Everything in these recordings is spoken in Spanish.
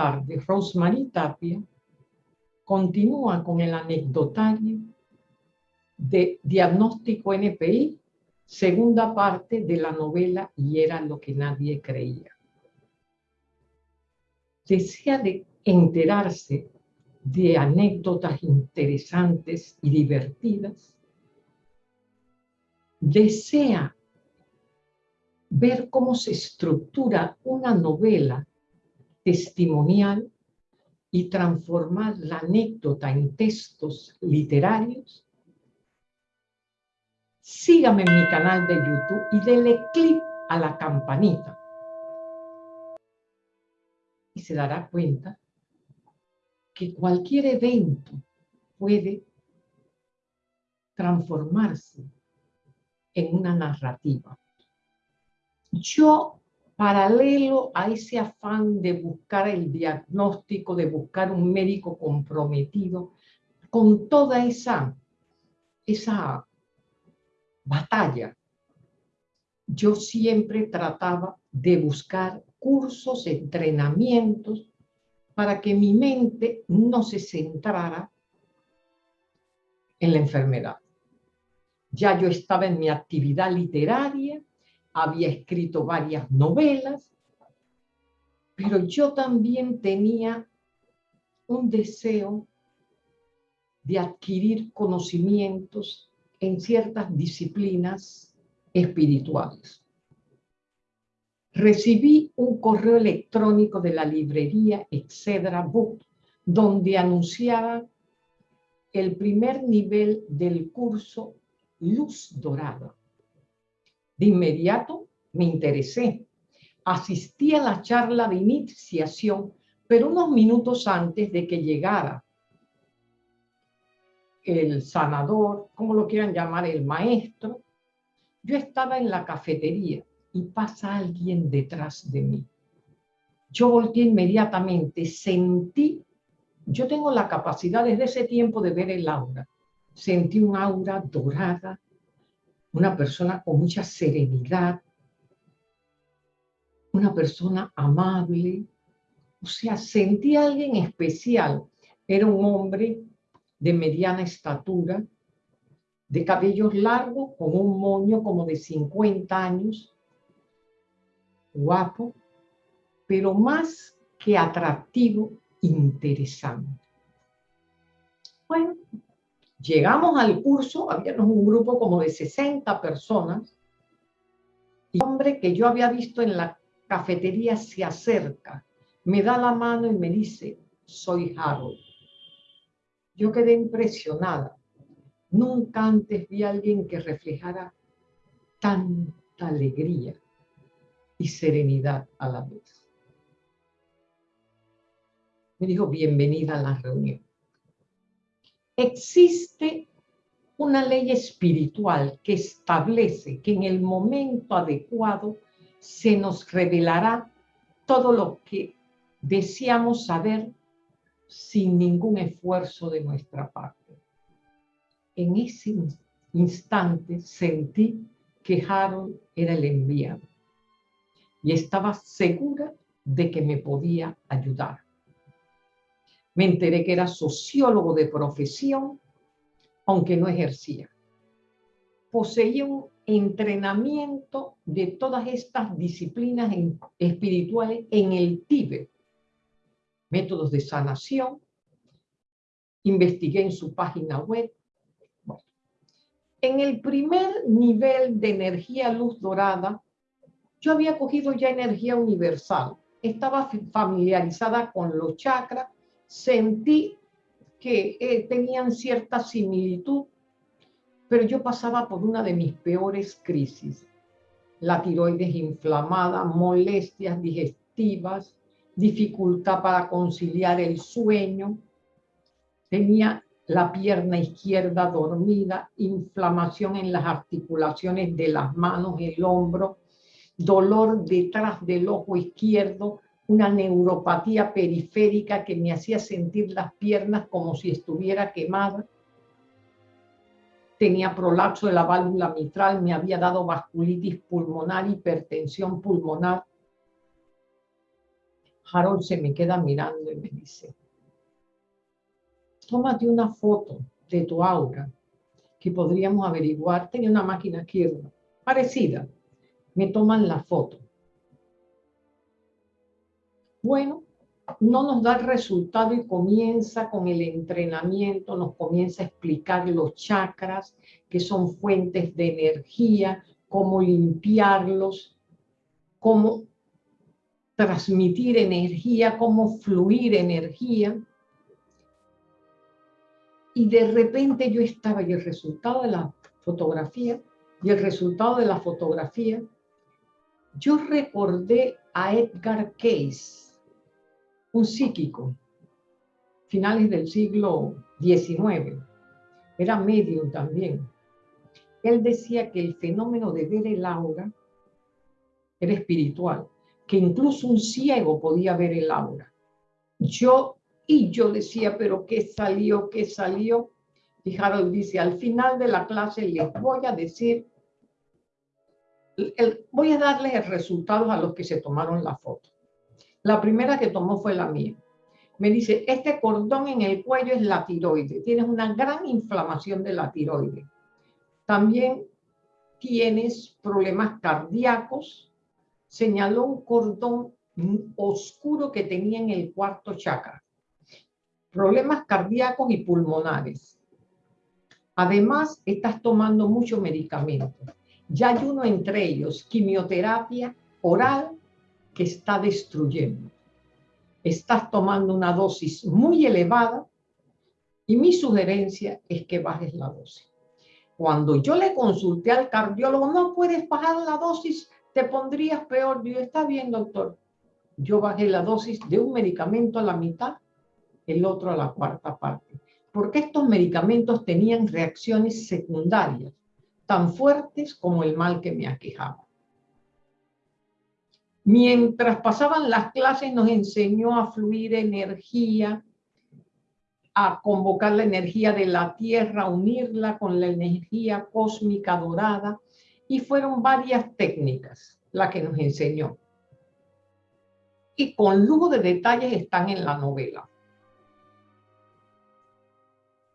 tarde, Rosemary Tapia continúa con el anecdotario de Diagnóstico NPI, segunda parte de la novela Y era lo que nadie creía. Desea de enterarse de anécdotas interesantes y divertidas. Desea ver cómo se estructura una novela testimonial y transformar la anécdota en textos literarios, sígame en mi canal de YouTube y dele clic a la campanita. Y se dará cuenta que cualquier evento puede transformarse en una narrativa. Yo paralelo a ese afán de buscar el diagnóstico, de buscar un médico comprometido, con toda esa, esa batalla, yo siempre trataba de buscar cursos, entrenamientos, para que mi mente no se centrara en la enfermedad. Ya yo estaba en mi actividad literaria, había escrito varias novelas, pero yo también tenía un deseo de adquirir conocimientos en ciertas disciplinas espirituales. Recibí un correo electrónico de la librería Excedra Book, donde anunciaba el primer nivel del curso Luz Dorada. De inmediato me interesé. Asistí a la charla de iniciación, pero unos minutos antes de que llegara el sanador, como lo quieran llamar, el maestro, yo estaba en la cafetería y pasa alguien detrás de mí. Yo volteé inmediatamente, sentí, yo tengo la capacidad desde ese tiempo de ver el aura, sentí un aura dorada, una persona con mucha serenidad, una persona amable, o sea, sentí a alguien especial. Era un hombre de mediana estatura, de cabellos largos, con un moño como de 50 años, guapo, pero más que atractivo, interesante. Bueno, Llegamos al curso, habíamos un grupo como de 60 personas, y el hombre que yo había visto en la cafetería se acerca, me da la mano y me dice, soy Harold. Yo quedé impresionada. Nunca antes vi a alguien que reflejara tanta alegría y serenidad a la vez. Me dijo, bienvenida a la reunión. Existe una ley espiritual que establece que en el momento adecuado se nos revelará todo lo que deseamos saber sin ningún esfuerzo de nuestra parte. En ese instante sentí que Harold era el enviado y estaba segura de que me podía ayudar. Me enteré que era sociólogo de profesión, aunque no ejercía. Poseía un entrenamiento de todas estas disciplinas espirituales en el Tíbet. Métodos de sanación. Investigué en su página web. En el primer nivel de energía luz dorada, yo había cogido ya energía universal. Estaba familiarizada con los chakras sentí que eh, tenían cierta similitud, pero yo pasaba por una de mis peores crisis. La tiroides inflamada, molestias digestivas, dificultad para conciliar el sueño. Tenía la pierna izquierda dormida, inflamación en las articulaciones de las manos, el hombro, dolor detrás del ojo izquierdo, una neuropatía periférica que me hacía sentir las piernas como si estuviera quemada. Tenía prolapso de la válvula mitral, me había dado vasculitis pulmonar, hipertensión pulmonar. Harold se me queda mirando y me dice, tómate una foto de tu aura que podríamos averiguar. Tenía una máquina aquí parecida. Me toman la foto. Bueno, no nos da el resultado y comienza con el entrenamiento, nos comienza a explicar los chakras, que son fuentes de energía, cómo limpiarlos, cómo transmitir energía, cómo fluir energía. Y de repente yo estaba y el resultado de la fotografía, y el resultado de la fotografía, yo recordé a Edgar Case, un psíquico, finales del siglo XIX, era medium también. Él decía que el fenómeno de ver el aura era espiritual que incluso un ciego podía ver el aura. Yo, y yo decía, pero ¿qué salió? ¿Qué salió? Y Harold dice, al final de la clase les voy a decir, voy a darles el resultado a los que se tomaron la foto. La primera que tomó fue la mía. Me dice, este cordón en el cuello es la tiroide. Tienes una gran inflamación de la tiroide. También tienes problemas cardíacos, señaló un cordón oscuro que tenía en el cuarto chakra. Problemas cardíacos y pulmonares. Además, estás tomando mucho medicamento. Ya hay uno entre ellos, quimioterapia oral, que está destruyendo. Estás tomando una dosis muy elevada y mi sugerencia es que bajes la dosis. Cuando yo le consulté al cardiólogo, no puedes bajar la dosis te pondrías peor. Digo, está bien, doctor. Yo bajé la dosis de un medicamento a la mitad, el otro a la cuarta parte. Porque estos medicamentos tenían reacciones secundarias, tan fuertes como el mal que me aquejaba. Mientras pasaban las clases nos enseñó a fluir energía, a convocar la energía de la Tierra, unirla con la energía cósmica dorada, y fueron varias técnicas las que nos enseñó. Y con lujo de detalles están en la novela.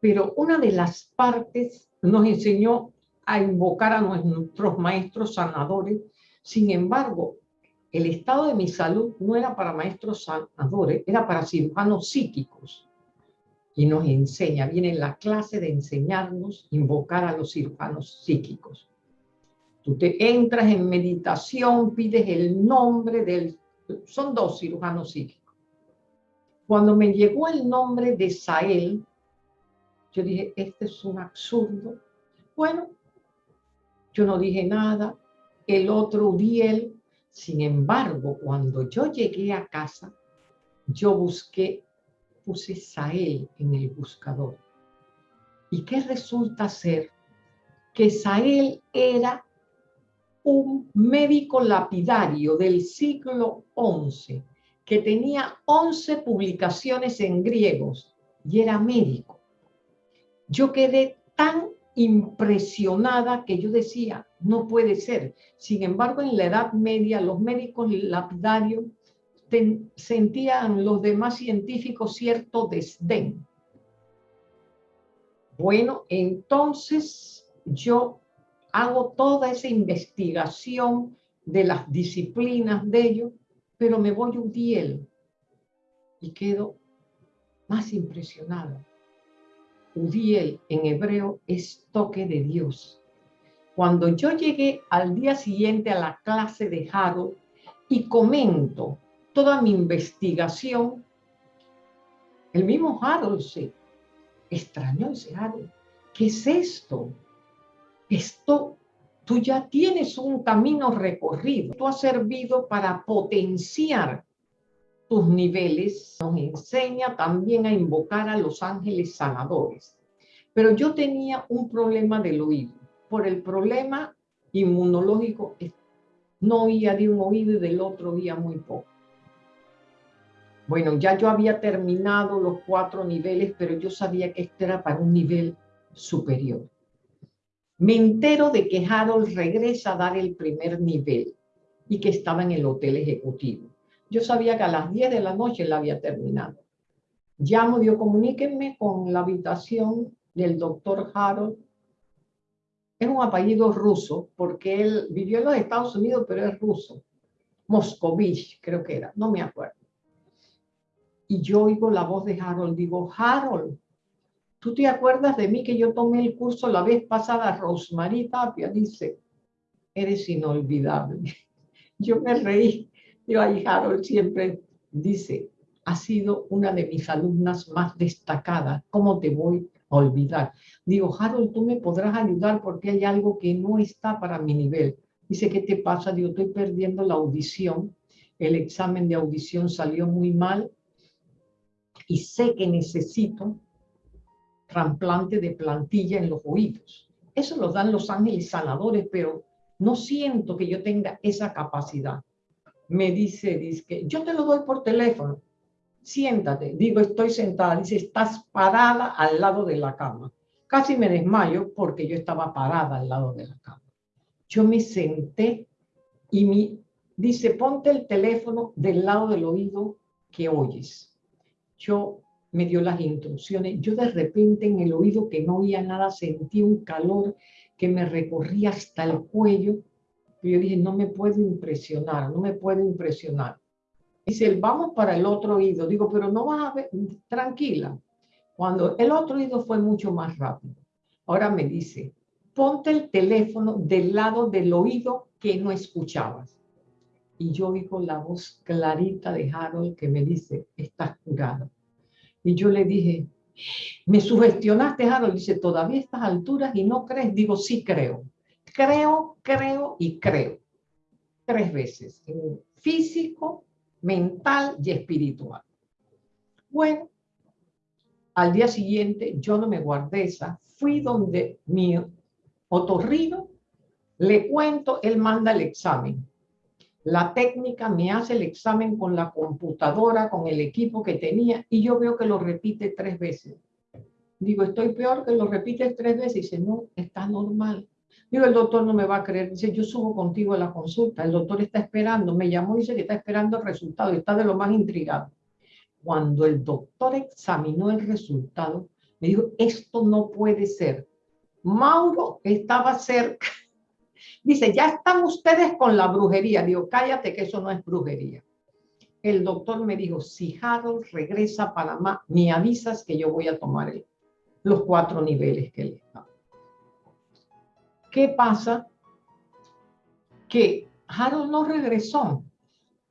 Pero una de las partes nos enseñó a invocar a nuestros maestros sanadores. Sin embargo, el estado de mi salud no era para maestros sanadores, era para cirujanos psíquicos. Y nos enseña, viene la clase de enseñarnos invocar a los cirujanos psíquicos. Tú te entras en meditación, pides el nombre del... Son dos cirujanos psíquicos. Cuando me llegó el nombre de Sael, yo dije, este es un absurdo. Bueno, yo no dije nada. El otro, Uriel. Sin embargo, cuando yo llegué a casa, yo busqué, puse Sael en el buscador. ¿Y qué resulta ser? Que Sael era un médico lapidario del siglo XI que tenía 11 publicaciones en griegos y era médico. Yo quedé tan impresionada que yo decía, no puede ser. Sin embargo, en la Edad Media los médicos lapidarios sentían los demás científicos cierto desdén. Bueno, entonces yo hago toda esa investigación de las disciplinas de ellos, pero me voy un Udiel y quedo más impresionada. Udiel en hebreo es toque de Dios. Cuando yo llegué al día siguiente a la clase de Harold y comento toda mi investigación, el mismo Harold se extrañó ese Harold. ¿Qué es esto? esto tú ya tienes un camino recorrido. Tú has servido para potenciar tus niveles. Nos enseña también a invocar a los ángeles sanadores. Pero yo tenía un problema del oído. Por el problema inmunológico, no oía de un oído y del otro oía muy poco. Bueno, ya yo había terminado los cuatro niveles, pero yo sabía que esto era para un nivel superior. Me entero de que Harold regresa a dar el primer nivel y que estaba en el hotel ejecutivo. Yo sabía que a las 10 de la noche la había terminado. Llamo, digo, comuníquenme con la habitación del doctor Harold. Es un apellido ruso, porque él vivió en los Estados Unidos, pero es ruso. Moscovich, creo que era, no me acuerdo. Y yo oigo la voz de Harold, digo, Harold, ¿tú te acuerdas de mí que yo tomé el curso la vez pasada? Rosemary Tapia dice, eres inolvidable. Yo me reí. Ahí Harold siempre dice, ha sido una de mis alumnas más destacadas. ¿Cómo te voy a olvidar? Digo, Harold, tú me podrás ayudar porque hay algo que no está para mi nivel. Dice, ¿qué te pasa? Digo, estoy perdiendo la audición. El examen de audición salió muy mal y sé que necesito trasplante de plantilla en los oídos. Eso lo dan los ángeles sanadores, pero no siento que yo tenga esa capacidad. Me dice, dice, yo te lo doy por teléfono siéntate. Digo, estoy sentada. Dice, estás parada al lado de la cama. Casi me desmayo porque yo estaba parada al lado de la cama. Yo me senté y mi, dice, ponte el teléfono del lado del oído que oyes. Yo me dio las instrucciones. Yo de repente en el oído que no oía nada sentí un calor que me recorría hasta el cuello. Y yo dije, no me puedo impresionar, no me puedo impresionar. Dice, vamos para el otro oído. Digo, pero no vas a ver, tranquila. Cuando el otro oído fue mucho más rápido. Ahora me dice, ponte el teléfono del lado del oído que no escuchabas. Y yo oigo la voz clarita de Harold que me dice, estás curado. Y yo le dije, me sugestionaste, Harold. Dice, todavía a estas alturas y no crees. Digo, sí creo. Creo, creo y creo. Tres veces. En físico, mental y espiritual. Bueno, al día siguiente yo no me guardé esa, fui donde mi otorrino, le cuento, él manda el examen. La técnica me hace el examen con la computadora, con el equipo que tenía, y yo veo que lo repite tres veces. Digo, estoy peor que lo repites tres veces. Y dice, no, está normal. Digo, el doctor no me va a creer. Dice, yo subo contigo a la consulta. El doctor está esperando. Me llamó y dice que está esperando el resultado. Y está de lo más intrigado. Cuando el doctor examinó el resultado, me dijo, esto no puede ser. Mauro estaba cerca. Dice, ya están ustedes con la brujería. Digo, cállate que eso no es brujería. El doctor me dijo, si Harold regresa a Panamá, me avisas que yo voy a tomar los cuatro niveles que está. ¿Qué pasa? Que Harold no regresó.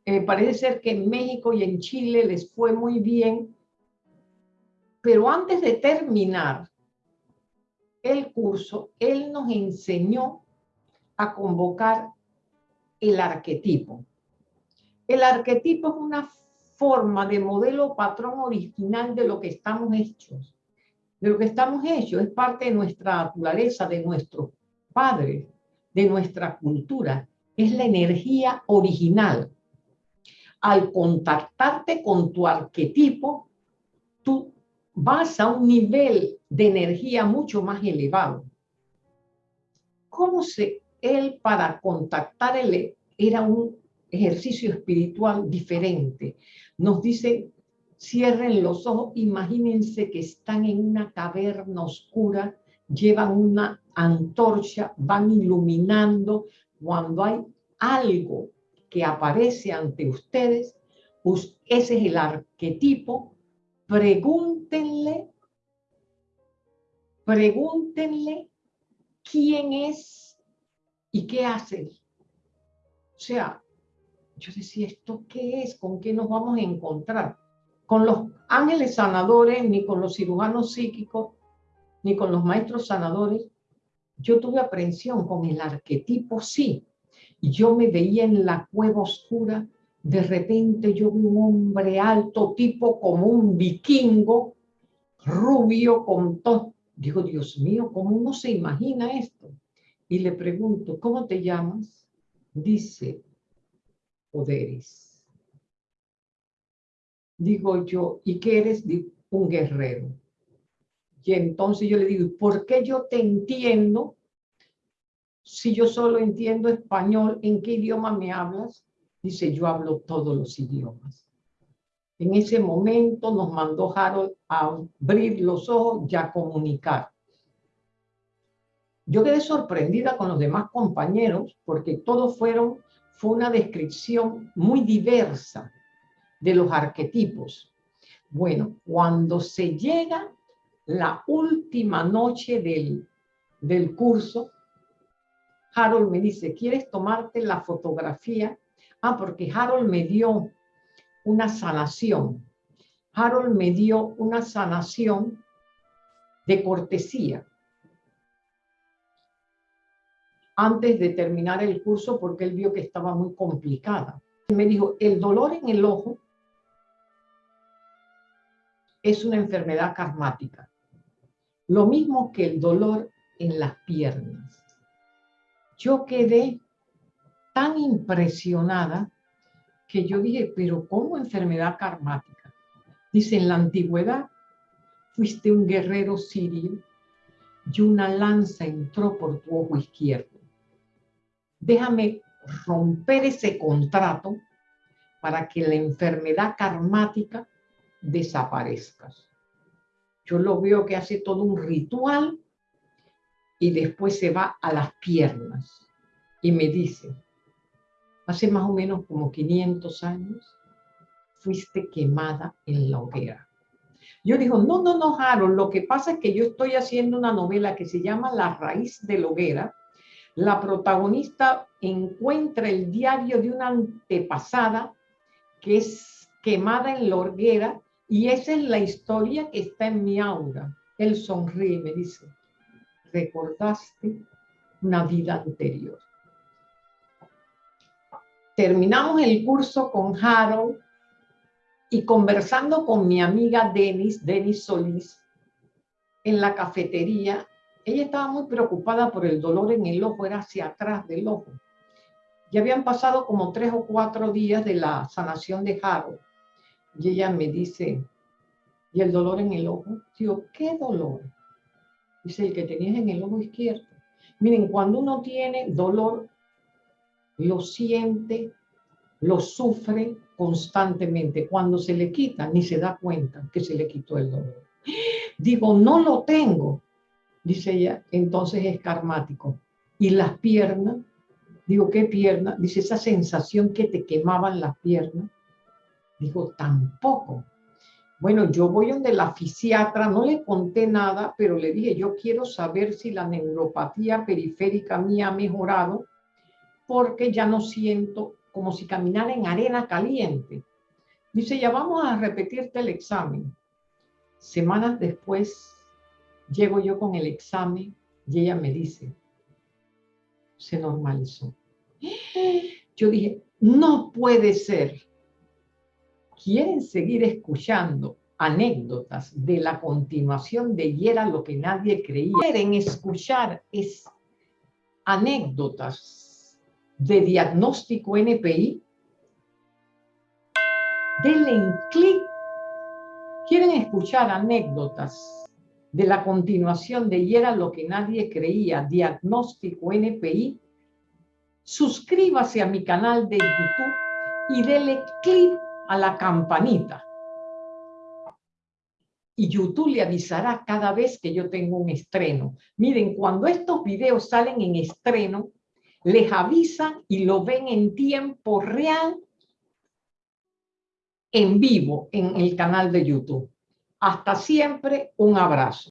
Eh, parece ser que en México y en Chile les fue muy bien, pero antes de terminar el curso, él nos enseñó a convocar el arquetipo. El arquetipo es una forma de modelo patrón original de lo que estamos hechos. De lo que estamos hechos, es parte de nuestra naturaleza, de nuestro padre de nuestra cultura, es la energía original. Al contactarte con tu arquetipo, tú vas a un nivel de energía mucho más elevado. ¿Cómo se él para contactar él era un ejercicio espiritual diferente? Nos dice, cierren los ojos, imagínense que están en una caverna oscura, llevan una antorcha, van iluminando. Cuando hay algo que aparece ante ustedes, ese es el arquetipo. Pregúntenle, pregúntenle quién es y qué hace. O sea, yo decía, ¿esto qué es? ¿Con qué nos vamos a encontrar? Con los ángeles sanadores, ni con los cirujanos psíquicos, ni con los maestros sanadores, yo tuve aprensión con el arquetipo, sí. Yo me veía en la cueva oscura, de repente yo vi un hombre alto, tipo como un vikingo, rubio, con todo. Digo, Dios mío, ¿cómo uno se imagina esto? Y le pregunto, ¿cómo te llamas? Dice, poderes. Digo yo, ¿y qué eres? un guerrero. Y entonces yo le digo, ¿por qué yo te entiendo si yo solo entiendo español? ¿En qué idioma me hablas? Dice, yo hablo todos los idiomas. En ese momento nos mandó Harold a abrir los ojos y a comunicar. Yo quedé sorprendida con los demás compañeros porque todos fueron, fue una descripción muy diversa de los arquetipos. Bueno, cuando se llega la última noche del, del curso, Harold me dice, ¿quieres tomarte la fotografía? Ah, porque Harold me dio una sanación. Harold me dio una sanación de cortesía antes de terminar el curso porque él vio que estaba muy complicada. Me dijo, el dolor en el ojo es una enfermedad karmática. Lo mismo que el dolor en las piernas. Yo quedé tan impresionada que yo dije, pero ¿cómo enfermedad karmática? Dice, en la antigüedad fuiste un guerrero sirio y una lanza entró por tu ojo izquierdo. Déjame romper ese contrato para que la enfermedad karmática desaparezca. Yo lo veo que hace todo un ritual y después se va a las piernas y me dice, hace más o menos como 500 años, fuiste quemada en la hoguera. Yo digo, no, no, no, Harold, lo que pasa es que yo estoy haciendo una novela que se llama La raíz de la hoguera. La protagonista encuentra el diario de una antepasada que es quemada en la hoguera y esa es la historia que está en mi aura. Él sonríe y me dice, recordaste una vida anterior terminamos el curso con Harold y conversando con mi amiga Denis, Denis Solís, en la cafetería, ella estaba muy preocupada por el dolor en el ojo, era hacia atrás del ojo. Ya habían pasado como tres o cuatro días de la sanación de Harold. Y ella me dice, ¿y el dolor en el ojo? Digo, ¿qué dolor? Dice, el que tenías en el ojo izquierdo. Miren, cuando uno tiene dolor lo siente, lo sufre constantemente. Cuando se le quita, ni se da cuenta que se le quitó el dolor. Digo, no lo tengo, dice ella, entonces es karmático. Y las piernas, digo, ¿qué pierna? Dice, esa sensación que te quemaban las piernas. Digo, tampoco. Bueno, yo voy donde la fisiatra, no le conté nada, pero le dije, yo quiero saber si la neuropatía periférica mía ha mejorado porque ya no siento como si caminara en arena caliente. Dice, ya vamos a repetirte el examen. Semanas después, llego yo con el examen y ella me dice, se normalizó. Yo dije, no puede ser. ¿Quieren seguir escuchando anécdotas de la continuación de y era lo que nadie creía? ¿Quieren escuchar es anécdotas de diagnóstico NPI, denle en clic. ¿Quieren escuchar anécdotas de la continuación de y era lo que nadie creía, diagnóstico NPI? Suscríbase a mi canal de YouTube y denle clic a la campanita. Y YouTube le avisará cada vez que yo tengo un estreno. Miren, cuando estos videos salen en estreno, les avisan y lo ven en tiempo real, en vivo, en el canal de YouTube. Hasta siempre, un abrazo.